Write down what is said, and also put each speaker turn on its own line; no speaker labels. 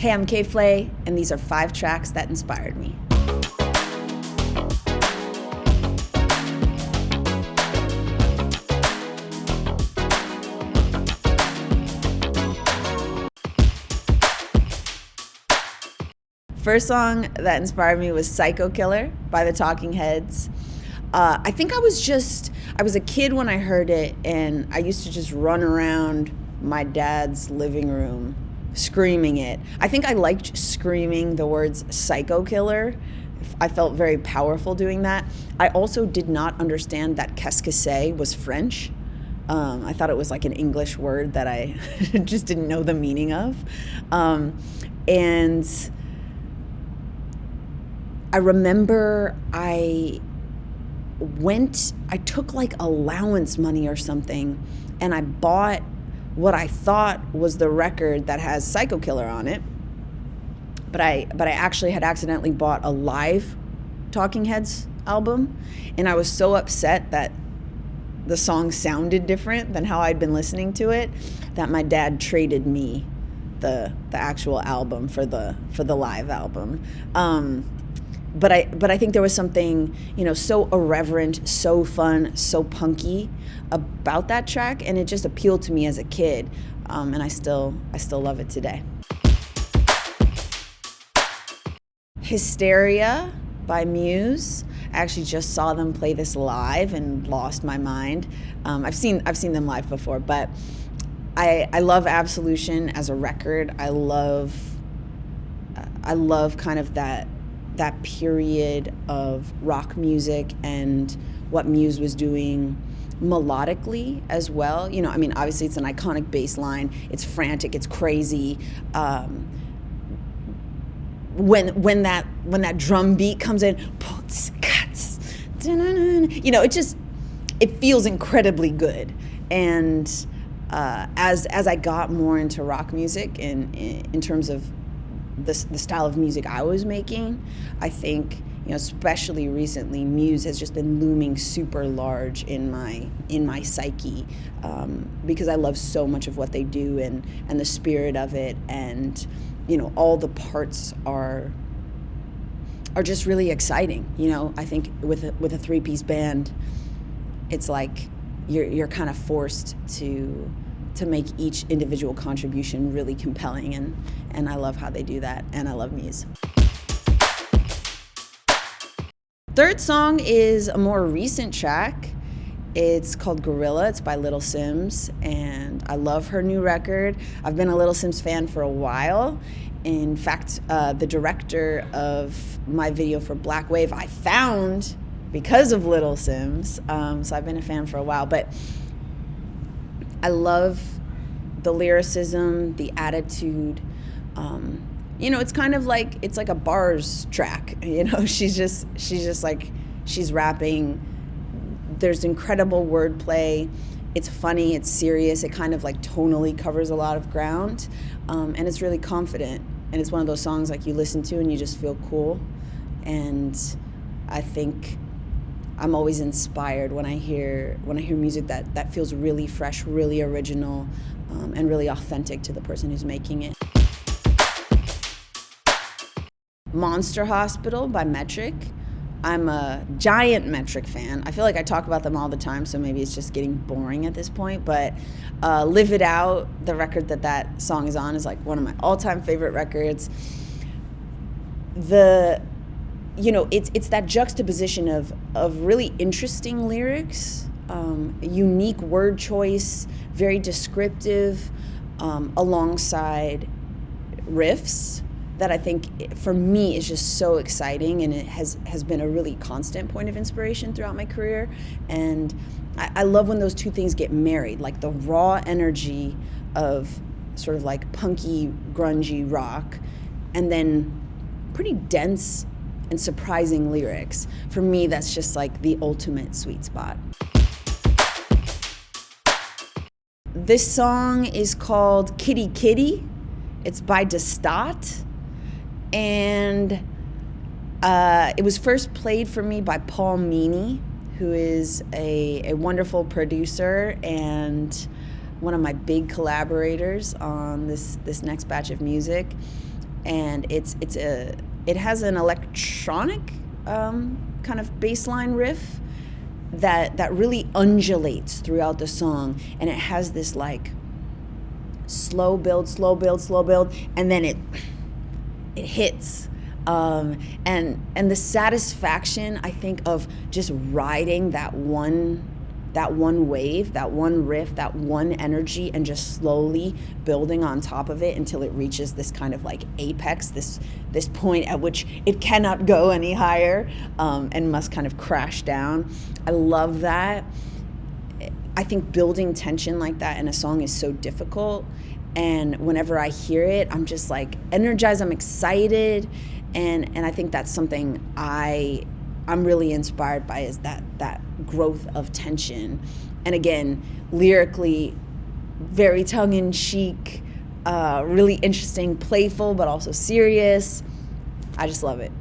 Hey, I'm K.Flay, and these are five tracks that inspired me. First song that inspired me was Psycho Killer by the Talking Heads. Uh, I think I was just, I was a kid when I heard it, and I used to just run around my dad's living room screaming it. I think I liked screaming the words psycho killer. I felt very powerful doing that. I also did not understand that qu'est-ce was French. Um, I thought it was like an English word that I just didn't know the meaning of. Um, and I remember I went, I took like allowance money or something, and I bought what I thought was the record that has Psycho Killer on it. But I but I actually had accidentally bought a live Talking Heads album, and I was so upset that the song sounded different than how I'd been listening to it that my dad traded me the the actual album for the for the live album. Um, but I but I think there was something you know so irreverent, so fun, so punky about that track, and it just appealed to me as a kid, um, and I still I still love it today. Hysteria by Muse. I actually just saw them play this live and lost my mind. Um, I've seen I've seen them live before, but I I love Absolution as a record. I love I love kind of that that period of rock music and what Muse was doing melodically as well. You know, I mean, obviously it's an iconic bass line. It's frantic. It's crazy. Um, when when that when that drum beat comes in, you know, it just it feels incredibly good. And uh, as as I got more into rock music and in terms of the, the style of music I was making, I think you know, especially recently, Muse has just been looming super large in my in my psyche um, because I love so much of what they do and and the spirit of it, and you know, all the parts are are just really exciting. You know, I think with a, with a three piece band, it's like you're you're kind of forced to to make each individual contribution really compelling and and I love how they do that and I love Muse. Third song is a more recent track. It's called Gorilla. It's by Little Simz, and I love her new record. I've been a Little Simz fan for a while. In fact, uh, the director of my video for Black Wave, I found because of Little Simz. Um, so I've been a fan for a while. But I love the lyricism, the attitude. Um, you know, it's kind of like it's like a bars track. You know, she's just she's just like she's rapping. There's incredible wordplay. It's funny. It's serious. It kind of like tonally covers a lot of ground, um, and it's really confident. And it's one of those songs like you listen to and you just feel cool. And I think I'm always inspired when I hear when I hear music that that feels really fresh, really original, um, and really authentic to the person who's making it. Monster Hospital by Metric. I'm a giant Metric fan. I feel like I talk about them all the time, so maybe it's just getting boring at this point. But uh, Live It Out, the record that that song is on, is like one of my all-time favorite records. The you know, it's it's that juxtaposition of of really interesting lyrics, um, unique word choice, very descriptive, um, alongside riffs that I think for me is just so exciting, and it has has been a really constant point of inspiration throughout my career. And I, I love when those two things get married, like the raw energy of sort of like punky, grungy rock, and then pretty dense and surprising lyrics. For me, that's just like the ultimate sweet spot. This song is called Kitty Kitty. It's by Destat. And uh, it was first played for me by Paul Meany, who is a, a wonderful producer and one of my big collaborators on this, this next batch of music. And it's it's a it has an electronic um, kind of bass line riff that that really undulates throughout the song, and it has this like slow build, slow build, slow build, and then it it hits. Um, and and the satisfaction I think of just riding that one that one wave, that one riff, that one energy, and just slowly building on top of it until it reaches this kind of like apex, this this point at which it cannot go any higher um, and must kind of crash down. I love that. I think building tension like that in a song is so difficult. And whenever I hear it, I'm just like energized, I'm excited. And, and I think that's something I I'm really inspired by is that that growth of tension. And again, lyrically, very tongue in cheek, uh, really interesting, playful, but also serious. I just love it.